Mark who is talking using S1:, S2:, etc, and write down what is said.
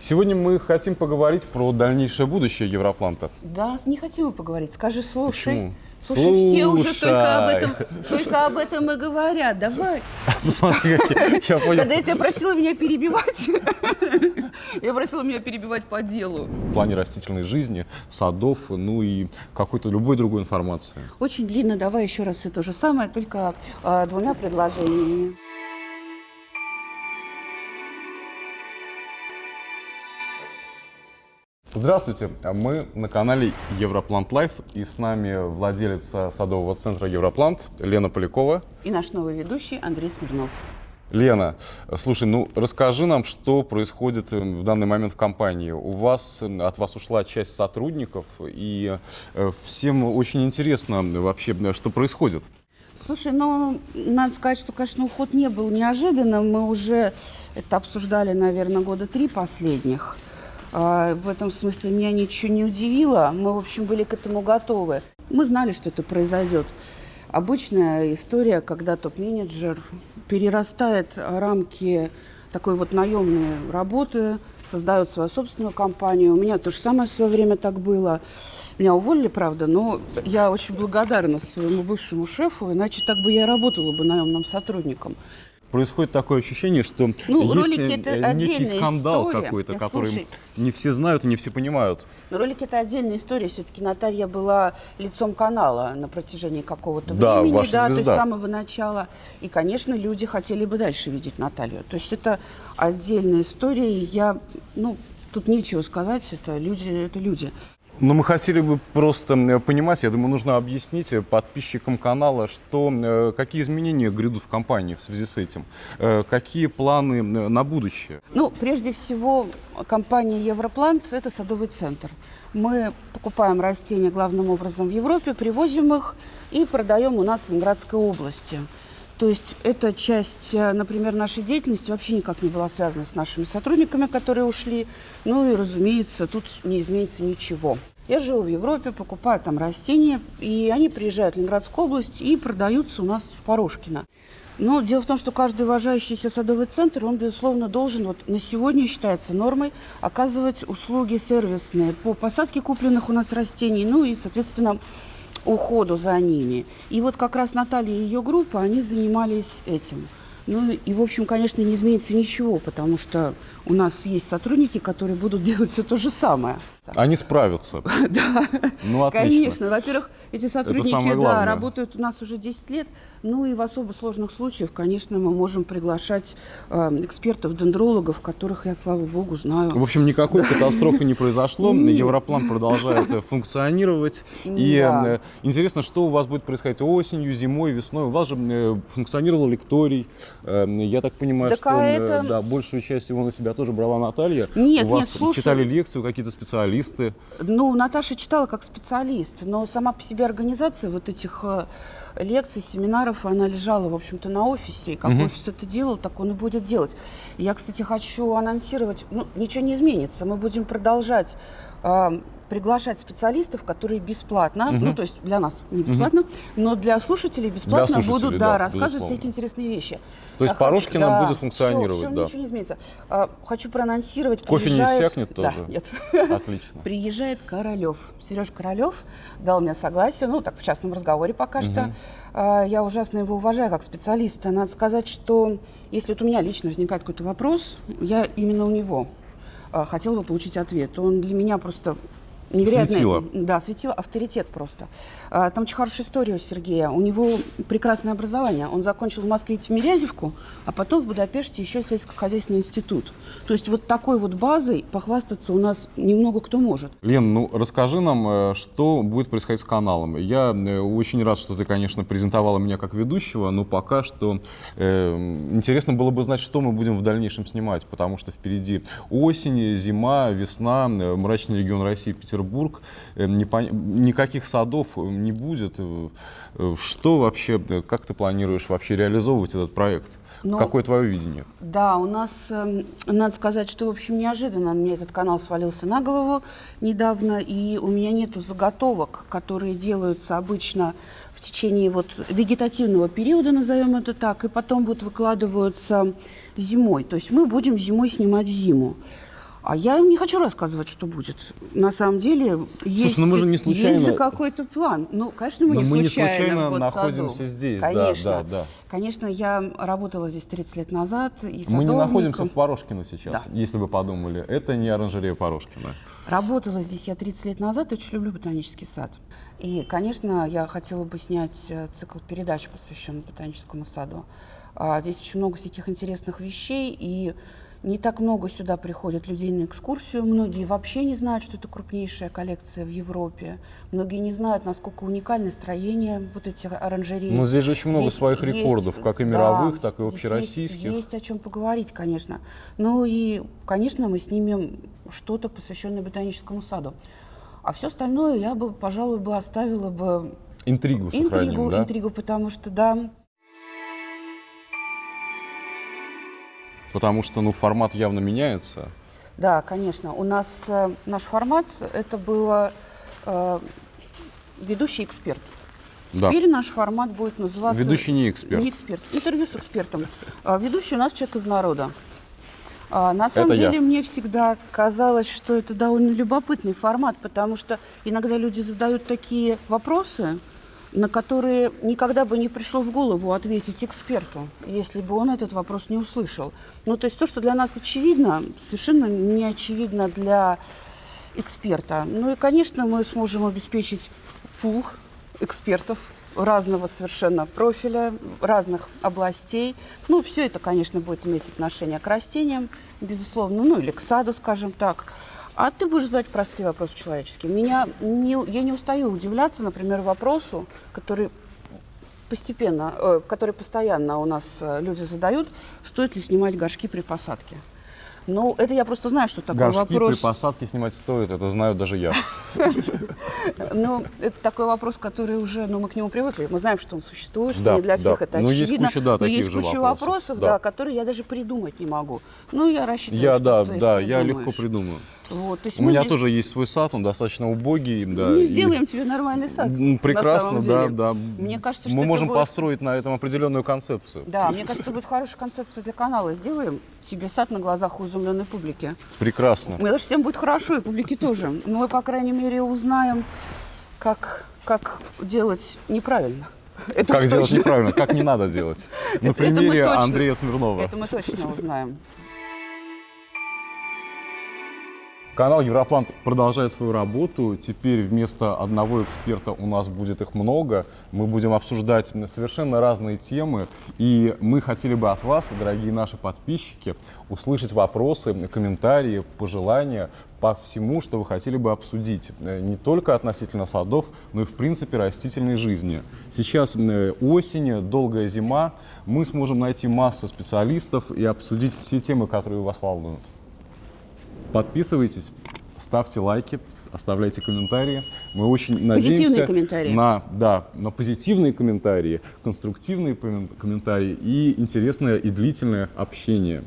S1: Сегодня мы хотим поговорить про дальнейшее будущее Европланта.
S2: Да, не хотим мы поговорить. Скажи, слушай.
S1: Почему?
S2: Слушай, все уже
S1: Слушай.
S2: только об этом, только об этом и говорят. Давай.
S1: Посмотри, какие. Я понял.
S2: Когда я тебя просила меня перебивать, я просила меня перебивать по делу.
S1: В плане растительной жизни, садов, ну и какой-то любой другой информации.
S2: Очень длинно, давай еще раз все то же самое, только а, двумя предложениями.
S1: Здравствуйте, мы на канале Европлант Лайф и с нами владелица садового центра Европлант Лена Полякова.
S2: И наш новый ведущий Андрей Смирнов.
S1: Лена, слушай, ну расскажи нам, что происходит э, в данный момент в компании. У вас, э, от вас ушла часть сотрудников, и э, всем очень интересно вообще, что происходит.
S2: Слушай, ну, надо сказать, что, конечно, уход не был неожиданным. Мы уже это обсуждали, наверное, года три последних. А, В этом смысле меня ничего не удивило. Мы, в общем, были к этому готовы. Мы знали, что это произойдет. Обычная история, когда топ-менеджер перерастает рамки такой вот наемной работы, создает свою собственную компанию. У меня то же самое в свое время так было. Меня уволили, правда, но я очень благодарна своему бывшему шефу, иначе так бы я работала бы наемным сотрудником.
S1: Происходит такое ощущение, что
S2: Ну,
S1: есть
S2: ролики
S1: э,
S2: это
S1: некий скандал какой-то, который не все знают и не все понимают.
S2: Но ролик это отдельная история. Все-таки Наталья была лицом канала на протяжении какого-то
S1: Да,
S2: времени,
S1: ваша
S2: да, то есть
S1: звезда.
S2: с самого начала. И, конечно, люди хотели бы дальше видеть Наталью. То есть это отдельная история. Я, ну, тут нечего сказать. Это люди, это люди.
S1: Но мы хотели бы просто понимать, я думаю, нужно объяснить э, подписчикам канала, что, э, какие изменения грядут в компании в связи с этим, э, какие планы на будущее.
S2: Ну, прежде всего, компания Европлант – это садовый центр. Мы покупаем растения главным образом в Европе, привозим их и продаем у нас в Ленинградской области. То есть эта часть, э, например, нашей деятельности вообще никак не была связана с нашими сотрудниками, которые ушли. Ну и, разумеется, тут не изменится ничего. Я живу в Европе, покупаю там растения, и они приезжают в Ленинградскую область и продаются у нас в Порошкино. Но дело в том, что каждый уважающийся садовый центр, он, безусловно, должен, вот на сегодня считается нормой, оказывать услуги сервисные по посадке купленных у нас растений, ну и, соответственно, уходу за ними. И вот как раз Наталья и ее группа, они занимались этим. Ну и, в общем, конечно, не изменится ничего, потому что у нас есть сотрудники, которые будут делать все то же самое.
S1: Они справятся.
S2: Да,
S1: Ну, отлично.
S2: конечно. Во-первых, эти сотрудники да, работают у нас уже 10 лет. Ну и в особо сложных случаях, конечно, мы можем приглашать э, экспертов, дендрологов, которых я, слава богу, знаю.
S1: В общем, никакой катастрофы не произошло. Европлан продолжает э, функционировать. И
S2: Да.
S1: э, интересно, что у вас будет происходить осенью, зимой, весной. У вас же э, функционировал лекторий. Э, Я так понимаю, что
S2: а
S1: большую часть его на себя тоже брала Наталья.
S2: Нет,
S1: у вас читали лекцию какие-то специалисты.
S2: Ну, Наташа читала как специалист, но сама по себе организация вот этих э, лекций, семинаров, она лежала, в общем-то, на офисе. И как офис это делал, так он и будет делать. Я, кстати, хочу анонсировать, ну, ничего не изменится. Мы будем продолжать э, приглашать специалистов, которые бесплатно, ну, то есть для нас не бесплатно, но для слушателей бесплатно
S1: слушателей,
S2: будут
S1: да,
S2: да, рассказывать
S1: безусловно.
S2: всякие интересные вещи.
S1: То есть
S2: Я хочу-
S1: Порошкино будет фуnkционировать,
S2: всё, всё,
S1: да.
S2: ничего не изменится. А, хочу проанонсировать.
S1: Кофе не
S2: приезжает-
S1: иссякнет
S2: Да,
S1: тоже?
S2: нет.
S1: Отлично.
S2: Приезжает Королев. Сереж Королев дал мне согласие, ну, так, в частном разговоре пока что. А, Я ужасно его уважаю как специалиста. Надо сказать, что если вот у меня лично возникает какой-то вопрос, я именно у него а, хотела бы получить ответ. Он для меня просто невероятный.
S1: Светило.
S2: Да, светило, авторитет просто. А, Там очень хорошая история у Сергея. У него прекрасное образование. Он закончил в Москве Тимирязевку, а потом в Будапеште еще сельскохозяйственный институт. То есть вот такой вот базой похвастаться у нас немного кто может.
S1: Лен, ну расскажи нам, э, что будет происходить с каналом. Я э, очень рад, что ты, конечно, презентовала меня как ведущего, но пока что э, интересно было бы знать, что мы будем в дальнейшем снимать, потому что впереди осень, зима, весна, э, мрачный регион России, Петербург, э, непон- никаких садов э, не будет. Э, э, Что вообще, э, как ты планируешь вообще реализовывать этот проект?
S2: Ну,
S1: Какое твое видение?
S2: Да, у нас, эм, надо сказать, что, в общем, неожиданно мне этот канал свалился на голову недавно, и у меня нету заготовок, которые делаются обычно в течение вот вегетативного периода, назовем это так, и потом вот выкладываются зимой. То есть мы будем зимой снимать зиму. А я им не хочу рассказывать, что будет. На самом деле есть,
S1: ну мы же не случайно-
S2: есть же какой-то план. Ну, конечно, мы
S1: Но
S2: не
S1: мы не
S2: случайно,
S1: случайно
S2: в
S1: находимся здесь, да,
S2: Конечно.
S1: да, да.
S2: Конечно, я работала здесь 30 лет назад. И
S1: Мы не находимся в Порошкино сейчас,
S2: Да.
S1: если вы подумали. Это не оранжерея Порошкина.
S2: Работала здесь я 30 лет назад, очень люблю ботанический сад. И, конечно, я хотела бы снять э, цикл передач, посвященный ботаническому саду. А, Здесь очень много всяких интересных вещей, и не так много сюда приходят людей на экскурсию. Многие вообще не знают, что это крупнейшая коллекция в Европе. Многие не знают, насколько уникальное строение вот этих оранжерей.
S1: Но здесь же очень много
S2: Здесь
S1: своих
S2: есть-
S1: рекордов, как и
S2: да,
S1: мировых, так и общероссийских.
S2: Есть, есть о чем поговорить, конечно. Ну и, конечно, мы снимем что-то, посвященное ботаническому саду. А все остальное я бы, пожалуй, бы оставила бы
S1: Интригу сохраним,
S2: интригу,
S1: да?
S2: интригу, потому что, да,
S1: Потому что, ну, формат явно меняется.
S2: да, конечно. У нас э, наш формат это было э, ведущий эксперт.
S1: Да.
S2: Теперь наш формат будет называться...
S1: Ведущий не эксперт.
S2: Не эксперт. Интервью с экспертом. А, ведущий у нас человек из народа. А, на самом
S1: Это я.
S2: деле мне всегда казалось, что это довольно любопытный формат, потому что иногда люди задают такие вопросы, на которые никогда бы не пришло в голову ответить эксперту, если бы он этот вопрос не услышал. Ну, то есть то, что для нас очевидно, совершенно не очевидно для эксперта. Ну и, конечно, мы сможем обеспечить пул экспертов разного совершенно профиля, разных областей. Ну, все это, конечно, будет иметь отношение к растениям, безусловно, ну или к саду, скажем так. А ты будешь задать простые вопросы человеческие. Меня не, я не устаю удивляться, например, вопросу, который постепенно, э, который постоянно у нас э, люди задают, стоит ли снимать горшки при посадке. Ну, это я просто знаю, что такой
S1: Горшки
S2: вопрос.
S1: при посадке снимать стоит, это знаю даже я.
S2: Ну, это такой вопрос, который уже, ну, мы к нему привыкли. Мы знаем, что он существует, что не для всех это
S1: Ну, есть
S2: очевидно.
S1: куча, да, таких же вопросов, да.
S2: которые я даже придумать не могу. Ну, я рассчитываю,
S1: Я, да, да, я легко придумаю.
S2: Вот, то есть
S1: У
S2: мы
S1: меня
S2: де-
S1: тоже есть свой сад, он достаточно убогий. Да,
S2: Ну,
S1: и-
S2: сделаем тебе нормальный сад.
S1: Прекрасно, да, да.
S2: Мне кажется, что
S1: Мы можем
S2: будет-
S1: построить на этом определенную концепцию.
S2: Да, мне кажется, будет хорошая концепция для канала. Сделаем тебе сад на глазах у изумленной публики.
S1: Прекрасно.
S2: Мы даже всем будет хорошо, и публике тоже. Но мы, по крайней мере, узнаем, как, как делать неправильно. Это
S1: Как
S2: точно.
S1: неправильно, как не надо делать. На
S2: Это- это мы
S1: примере
S2: точно-
S1: Андрея Смирнова.
S2: Это мы точно узнаем.
S1: Канал Европлант продолжает свою работу. Теперь вместо одного эксперта у нас будет их много. Мы будем обсуждать совершенно разные темы. И мы хотели бы от вас, дорогие наши подписчики, услышать вопросы, комментарии, пожелания по всему, что вы хотели бы обсудить. Э, Не только относительно садов, но и в принципе растительной жизни. Сейчас э, осень, долгая зима. Мы сможем найти массу специалистов и обсудить все темы, которые вас волнуют. Подписывайтесь, ставьте лайки, оставляйте комментарии. Мы очень надеемся
S2: комментарии.
S1: на, да, на позитивные комментарии, конструктивные коммен- комментарии и интересное и длительное общение.